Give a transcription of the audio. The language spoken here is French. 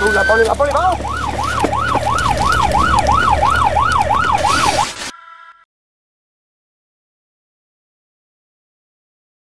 Où la parole, la parole,